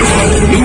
Lupa